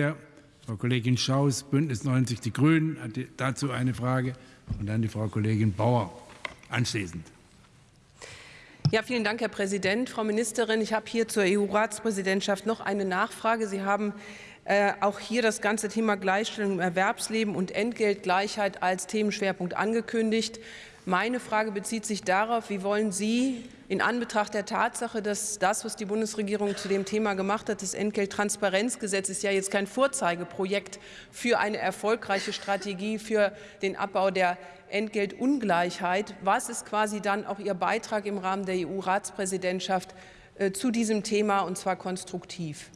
Ja, Frau Kollegin Schaus, Bündnis 90 Die Grünen, hat dazu eine Frage und dann die Frau Kollegin Bauer anschließend. Ja, vielen Dank, Herr Präsident. Frau Ministerin, ich habe hier zur EU-Ratspräsidentschaft noch eine Nachfrage. Sie haben äh, auch hier das ganze Thema Gleichstellung im Erwerbsleben und Entgeltgleichheit als Themenschwerpunkt angekündigt. Meine Frage bezieht sich darauf, wie wollen Sie in Anbetracht der Tatsache, dass das, was die Bundesregierung zu dem Thema gemacht hat, das Entgelttransparenzgesetz ist ja jetzt kein Vorzeigeprojekt für eine erfolgreiche Strategie für den Abbau der Entgeltungleichheit. Was ist quasi dann auch Ihr Beitrag im Rahmen der EU-Ratspräsidentschaft äh, zu diesem Thema, und zwar konstruktiv?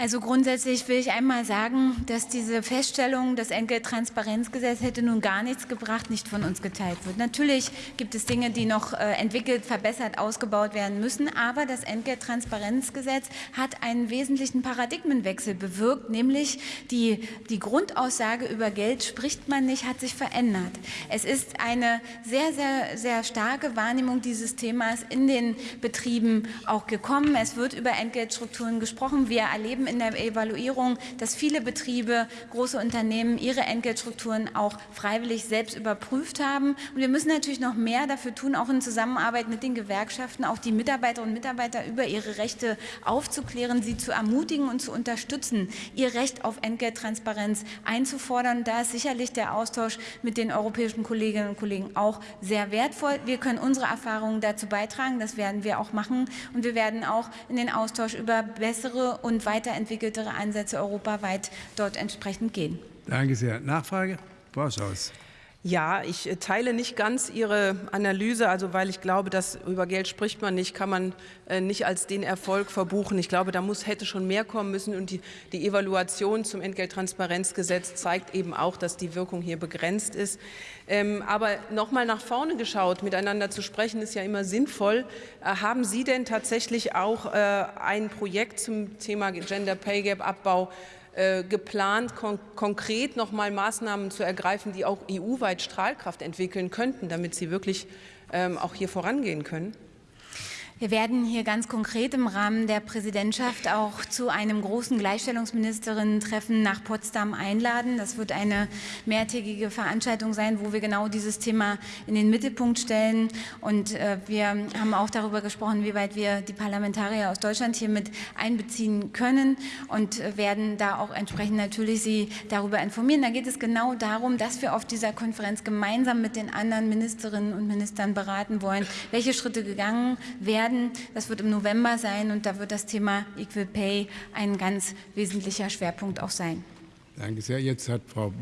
Also grundsätzlich will ich einmal sagen, dass diese Feststellung, das Entgelttransparenzgesetz hätte nun gar nichts gebracht, nicht von uns geteilt wird. Natürlich gibt es Dinge, die noch äh, entwickelt, verbessert, ausgebaut werden müssen, aber das Entgelttransparenzgesetz hat einen wesentlichen Paradigmenwechsel bewirkt, nämlich die, die Grundaussage über Geld spricht man nicht, hat sich verändert. Es ist eine sehr, sehr, sehr starke Wahrnehmung dieses Themas in den Betrieben auch gekommen. Es wird über Entgeltstrukturen gesprochen. Wir erleben in der Evaluierung, dass viele Betriebe, große Unternehmen ihre Entgeltstrukturen auch freiwillig selbst überprüft haben. Und wir müssen natürlich noch mehr dafür tun, auch in Zusammenarbeit mit den Gewerkschaften, auch die Mitarbeiterinnen und Mitarbeiter über ihre Rechte aufzuklären, sie zu ermutigen und zu unterstützen, ihr Recht auf Entgelttransparenz einzufordern. Da ist sicherlich der Austausch mit den europäischen Kolleginnen und Kollegen auch sehr wertvoll. Wir können unsere Erfahrungen dazu beitragen, das werden wir auch machen. Und wir werden auch in den Austausch über bessere und weiter weiterentwickeltere Ansätze europaweit dort entsprechend gehen. Danke sehr. Nachfrage? Schaus. Ja, ich äh, teile nicht ganz Ihre Analyse, also weil ich glaube, dass über Geld spricht man nicht, kann man äh, nicht als den Erfolg verbuchen. Ich glaube, da muss, hätte schon mehr kommen müssen und die, die Evaluation zum Entgelttransparenzgesetz zeigt eben auch, dass die Wirkung hier begrenzt ist. Ähm, aber noch mal nach vorne geschaut, miteinander zu sprechen, ist ja immer sinnvoll. Äh, haben Sie denn tatsächlich auch ein Projekt zum Thema Gender Pay Gap Abbau äh, geplant, kon konkret noch mal Maßnahmen zu ergreifen, die auch EU-weit Strahlkraft entwickeln könnten, damit sie wirklich ähm, auch hier vorangehen können? Wir werden hier ganz konkret im Rahmen der Präsidentschaft auch zu einem großen Gleichstellungsministerinnen-Treffen nach Potsdam einladen. Das wird eine mehrtägige Veranstaltung sein, wo wir genau dieses Thema in den Mittelpunkt stellen. Und äh, wir haben auch darüber gesprochen, wie weit wir die Parlamentarier aus Deutschland hier mit einbeziehen können und äh, werden da auch entsprechend natürlich Sie darüber informieren. Da geht es genau darum, dass wir auf dieser Konferenz gemeinsam mit den anderen Ministerinnen und Ministern beraten wollen, welche Schritte gegangen werden werden. Das wird im November sein und da wird das Thema Equal Pay ein ganz wesentlicher Schwerpunkt auch sein. Danke sehr. Jetzt hat Frau